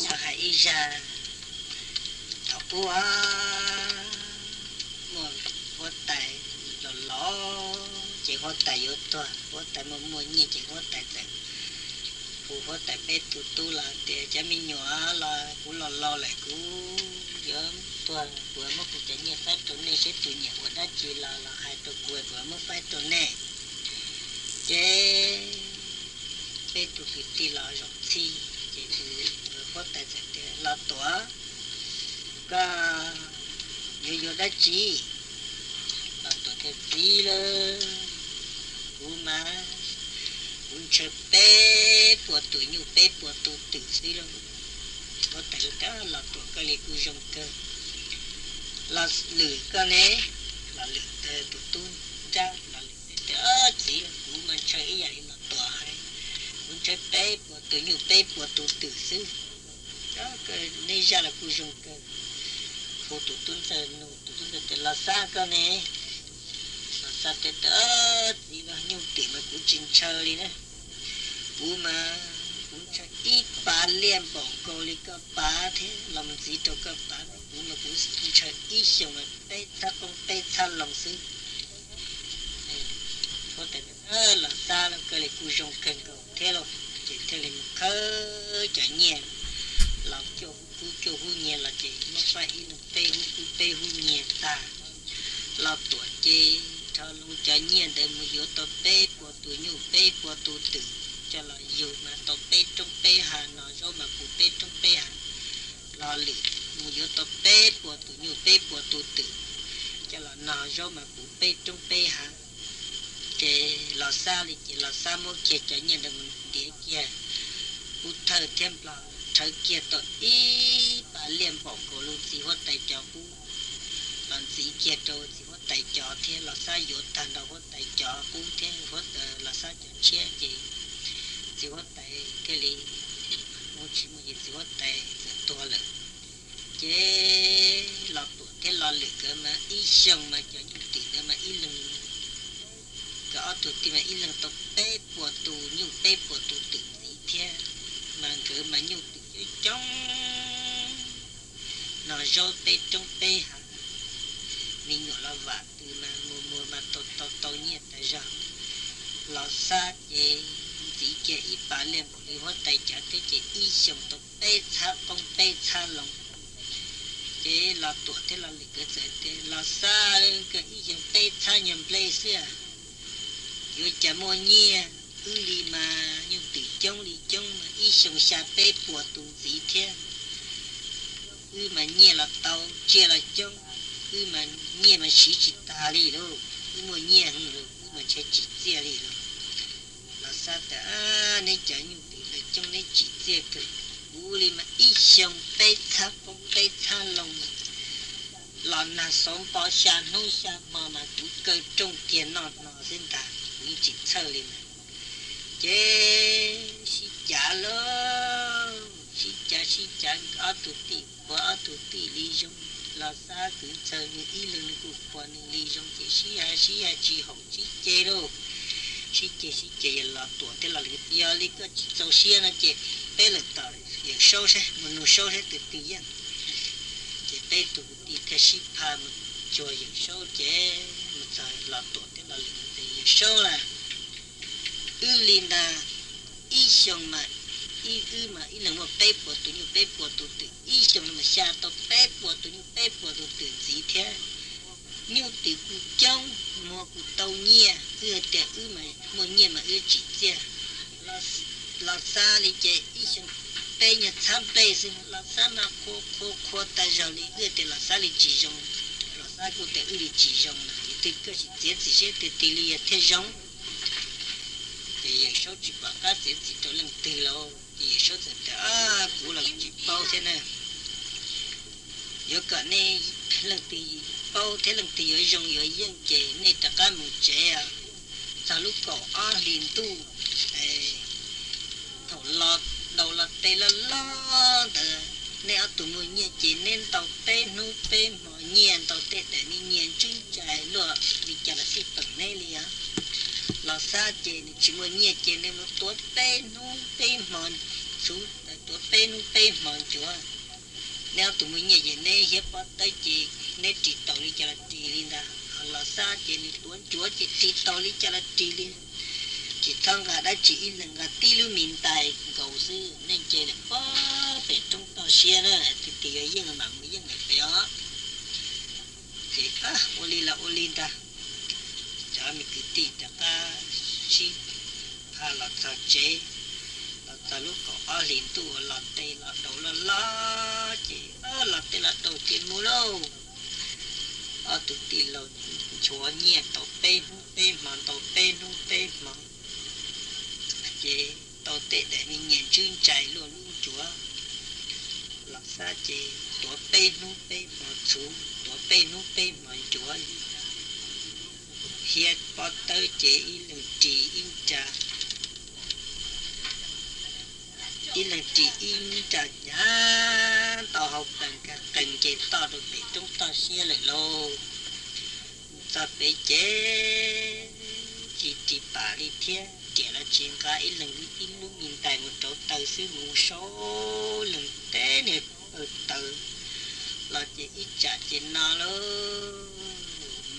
cho hãy ra thọ bùa một một tài lò lò chỉ có tài yếu to có tài một mua chỉ có tài tài phụ tài bé tu tu là để cho mình nhỏ là cũng lò lò lại cũng giờ tua vừa mất cũng chỉ nhẹ phát tuần này sẽ tu nhẹ của đã chỉ là là hai tuần cuối vừa mất phát tuần này chế bé tu cái tì là rộng có thể thể thể là tỏa cả yo yo đã chỉ là tỏa thể gì là u mà cũng chơi bé của tuổi nhiều bé của tuổi tử sĩ đâu có thể là là tỏa cái này cu dùng cơ là lử cái này là lử từ tuổi tu ra là lử đó chỉ cũng mà chơi cái gì mà tỏa hay muốn chơi bé của tuổi nhiều bé của tuổi tự sư đó cái ne ra là cũng dùng cơ. Phụ tụ tuân sa nu tụ tuân sa là sa cơ nè. Là sa tê tớ gì là nhiều tiền mà cũng chinh chơi đi nè bố mà cũng cho ít ba liên bỏ cô li cơ ba thế làm gì đâu cơ ba bố mà cũng chơi ít xong mà bê ta không bê ta lòng sư có thể ơ là sa là cái này cũng dùng cần cầu thế rồi chỉ thế là khơi cho là chỗ cho chỗ cho hu nhẹ là chị. Nó phải in tê hu cú tê hu nhẹ ta. Là tuổi chê, cho lu cho nhẹ để mà yếu to tê của tuổi nhu tê của tuổi tử. Cho là dù mà to tê trong tê hà, nó cho mà cú tê trong tê hà. Là lì, mà yếu to tê của tuổi nhu tê của tuổi tử. Cho là nó cho mà cú tê trong tê hà. Chê, lo xa thì chỉ lo xa mua kia cho nhẹ để mình địa kia cụ thơ thêm lo thời kia tội y bà liền bỏ cổ luôn xí hoa tay cho cú lần xí kia rồi xí hoa tay cho thế là sao yếu tàn đầu hoa tay cho cú thế hoa là sao cho chia gì Xí hoa tay cái gì muốn chỉ một gì gì hết tay to lực chế lọt tuổi thế lọt lực cơ mà y sông mà cho những tiền đó mà y lưng có tụi thì mà y lưng tập bê của tù nhiều bê của tù tự gì thế mà cứ mà thì trong nó rô tê, trong tê hẳn. Mình nhỏ là vả từ là mùa mùa mà tôi tôi tôi nhiệt tại ra lo xa chế chỉ chế ít bà lên một đi hóa tay trả thế chế y xong tôi tê xa công tê xa lòng. Chế lo tuổi thế lo lịch cơ sở thế lo xa cái y xong tê xa nhầm play xưa yo chả mua nhia ư li mà, nhưng từ trong đi trong mà y xong xa tê của tù gì thế ư mà nhia là tàu chia là trong ư mà nhia mà chỉ chỉ ta đi đâu ư mà nhia hơn rồi ư mà chỉ chỉ chia đi đâu là sao ta à nên chả nhưng từ là trong nên chỉ chia cơ ư li mà y xong tê xa phong tê xa lòng mà là na sống bỏ xa nông xa mà mà cũng cơ trong tiền nọ nọ xin ta cũng chỉ chơi lên mà chế si chả lo si chả A chả ở tụ tì của ở tụ tì lý dung là xa cứ chờ như ý lưng của quan lý dung chế si à si à chỉ che si chế đâu chỉ chế si chế là tuổi thế là lý giờ lý cái châu xia nó chế bé là tờ giờ sâu sẽ mình nó sâu sẽ từ từ yên chế bé tụ tì thế si pa một cho giờ sâu chế một giờ là tuổi thế là lý giờ sâu là ư linh đà xong mà y ư mà y lần mà bê bộ tụ như bê bộ tụ tự y xong mà xa tụ bê bộ tụ như bê bộ tụ tự gì thế như tự cụ trong mua cụ tàu nhia ư tệ ư mà mà chỉ chia là là xa đi chế y xong bê nhà tham bê xin là xa mà khô khô khô ta rồi đi ư tệ là xa đi chỉ giống, là xa cụ tệ đi chỉ giống, là tự cơ chỉ chế chỉ chế tự tỷ thế giống số chỉ bảo các tiền chỉ cho lần từ lâu thì số tiền đã cũ là chỉ bao thế nè giờ cả này lần từ bao thế lần từ ở trong ở dân chế này tất cả một chế à. Sau lúc cổ à liền tu thầu lọt đầu là tê là lo từ nè ở tụi mình nhẹ chỉ nên tàu tê nu tê mọi nhẹ tàu tê để đi nhẹ chung chạy luôn, vì chả là sự tận này liền là xa chế chỉ muốn nhẹ chế nên một tuốt tê nu tê mòn chú tuổi bê nu bê mòn chúa nếu tụi mình nhảy nè hiệp bắt tay chị nè chỉ tàu đi cho là chị lên đó là xa chị nên tuấn chúa chị chỉ tàu đi cho là chị lên chỉ thằng gà đã chỉ là gà tí lưu mình tài cầu sư nên chị là quá phải trong tàu xe nữa thì thì cái gì mà mới dân này phải đó. Chị à oli là lì ta cho mình cứ tì ta cả chi? Hà là ta chế. Là ta lúc có ở liền tu ở là tê là đầu là la, chị. Ở là tê là đầu tiền mua đâu? Ở tụ tì là chúa nhẹ, tàu tê nu tê mà, tàu tê nu tê mà. Chế tàu tê để mình nhẹ chuyên chạy luôn luôn chúa. Là sao chế tàu tê nu tê mà, chú. Tàu tê nu tê mà, chúa. Hiện bắt tới chị là trị in trà. In là trị in trà nhá tao học cần cả cần chế tao được để chúng ta xia lại lô. Ta bị chế. Chỉ chỉ bà đi thiên chỉ là chuyện cả in lần in lúc nhìn tại một chỗ từ xứ một số. Lần té này ở từ là chỉ ít trả chỉ nó luôn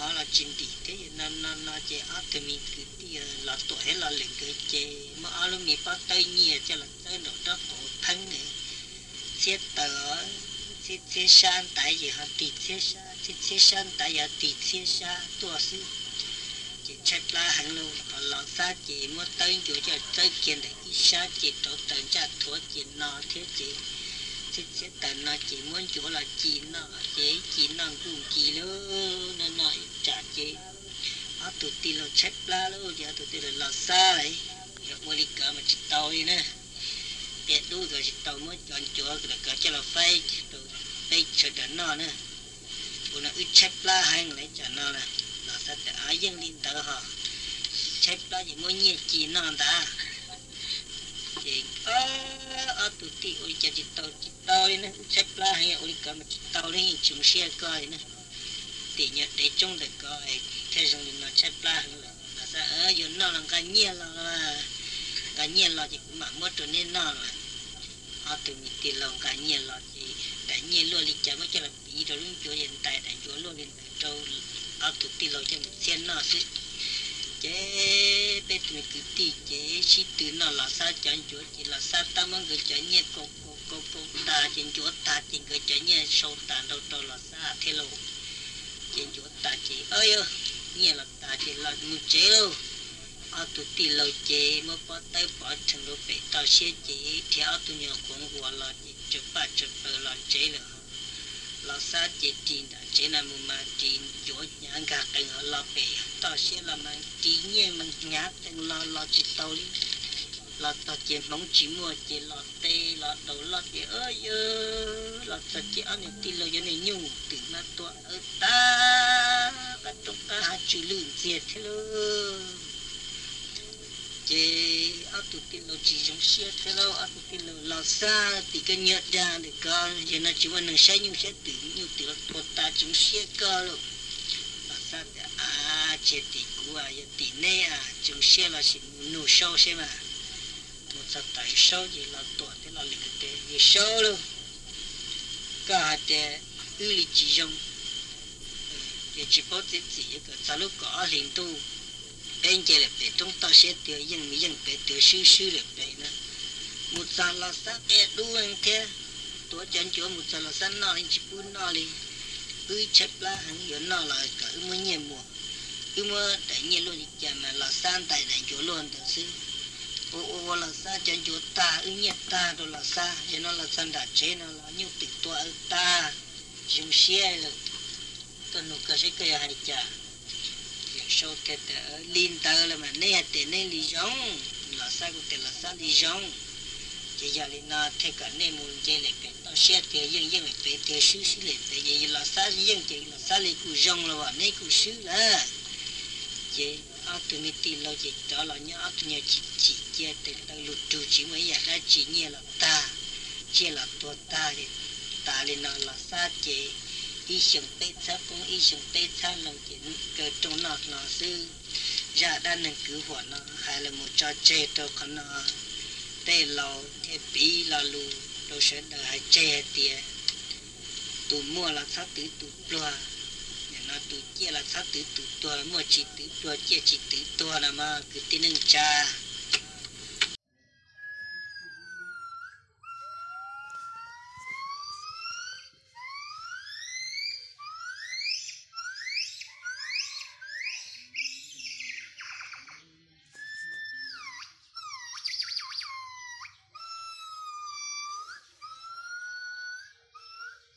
mà là chính đi thế nó nó nó chế áp thì mình cứ đi ờ, là tuổi là lên cái chế mà alo mình bắt tay nhẹ cho là tới nó đó cổ thân này. Xếp tờ xếp xếp san tại gì họ tịt xếp sa xếp xếp san tại giờ tịt xếp sa tua sư. Chỉ chết la hàng luôn còn lọ xa chỉ muốn tới chỗ cho tới kiện để ít sa chỉ tổ tận cha thua chế nó thế chỉ xếp xếp tận nó chỉ muốn chỗ là chỉ nó chỉ chỉ nó cũng chỉ luôn nó nói trả chỉ tụt tì lo chết la luôn giờ tụt tì là xa đấy giờ dạ, mua đi cả mà chỉ tàu đi nè. Để đu rồi chỉ tàu mới chọn chỗ rồi cả cho là phai tụt phai cho đỡ nó nè, bữa nó ít chết la hay lấy cho nó là là sao để ai dân đi tờ họ. Chết la gì muốn nhẹ chỉ nó đã. Thì ơ ơ tụt tì ôi cha chỉ tàu chỉ tàu nè. Chết la hay ôi cả mà chỉ tàu đi chúng xe coi nè. Thì nhận để trong được coi thế xong thì nó chết la là là sao ở giờ nó là cái nhẹ là cái nhiên là chỉ cũng mà mất rồi nên nó là ở từ mình tiền lòng cái nhiên là chỉ cái nhiên luôn đi chả mới cho là bị rồi luôn chỗ hiện tại tại chỗ luôn hiện tại đâu ở tụi tiền lòng cho mình xem nó chứ chế bé mình cứ tì chế chỉ từ nó là sao chọn chỗ chỉ là sao ta mong cái chỗ nhiên cô cô cô cô ta trên chỗ ta trên cái chỗ nhiên sâu ta đâu đâu là sao? Thế luôn trên chỗ ta chỉ ơi ơi nghe là ta chỉ là một chế đâu ở tụi tì lâu chế mà bỏ tay bỏ chân đâu phải tao xe chế. Thì ở tụi nhà cũng của là chỉ chụp ba chụp bờ là chế là là sa chế tin đã chế là một mà tin chỗ nhà cả cần ở là phải tao xe là mà tí nhẹ mình nhát từng là là chỉ tao đi là tao chế mong chỉ mua chế là tê là đầu là cái ơi ơ là tao chế ăn những tin lâu cho nên nhung. Từ mà tua ở ta cái trong ta. Hai chữ lươn diệt thế lơ. Chế áo tụt tin lo chỉ giống xe thế lơ. Áo tụt tin lo lo xa thì cái nhớ ra để con giờ nó chỉ muốn 能 sai nhưng sẽ tự như tự thua ta chúng xe cơ luôn lo xa thì à chế thì cú à giờ thì nè à chúng xe là chỉ nổ sâu xem mà một sao tại sao gì là tuổi thế là lịch tế gì sao luôn cả ừ, thế ư lý chỉ dùng thì chỉ có thể chỉ cái sao lúc có liền tu. Bên kia là bé chúng ta sẽ tiêu dân mi dân bé tiêu sư sư là bé nữa. Một sa là sa bé đu anh thế tôi chân chỗ một sa là sa nó lên chỉ bún nó đi cứ chấp lá hắn giờ nó là cả mới nhiều mùa. Cứ mơ đại nhiên luôn chả mà là san tại đại chỗ luôn, thật sự ô ô là sa chân chúa ta, ư, nhẹ ta đó là sa cho nó là san đã chế, nó là nhiều tịch to ở ta. Dùng xe là cái nó cái sẽ cái hai chả. Sau cái tờ linh tờ là mà nè tệ nè lý giống là sa cũng tiền là sa lý giống chỉ giờ lý nó thế cả nè muốn chơi lại cái tao xe cái dân dân lại cái tờ xứ xứ lại cái vậy là sa dân chỉ là sa lý cụ giống là à. vậy nè cụ xứ là chỉ ở từ mi tì lâu chỉ đó là nhớ ở từ nhà chỉ chia tình đang lụt trù chỉ mới giờ đã chỉ nhớ là ta chia là tua ta thì ta thì nó là xa chế, y sừng tê xa cũng y sừng tê xa lòng chỉ cơ trong nọ nọ sư. Giả đã nâng cứu hỏa nó hay là một trò chê đâu còn nó tê lò thế bí là lù, đồ sẽ đợi hai chè tìa tụ mua là sát tứ tụ loa nhà nó tụ chia là sát tứ tụ tua, mua chỉ tứ tua, chia chỉ tứ tua là mà, cứ tin cha.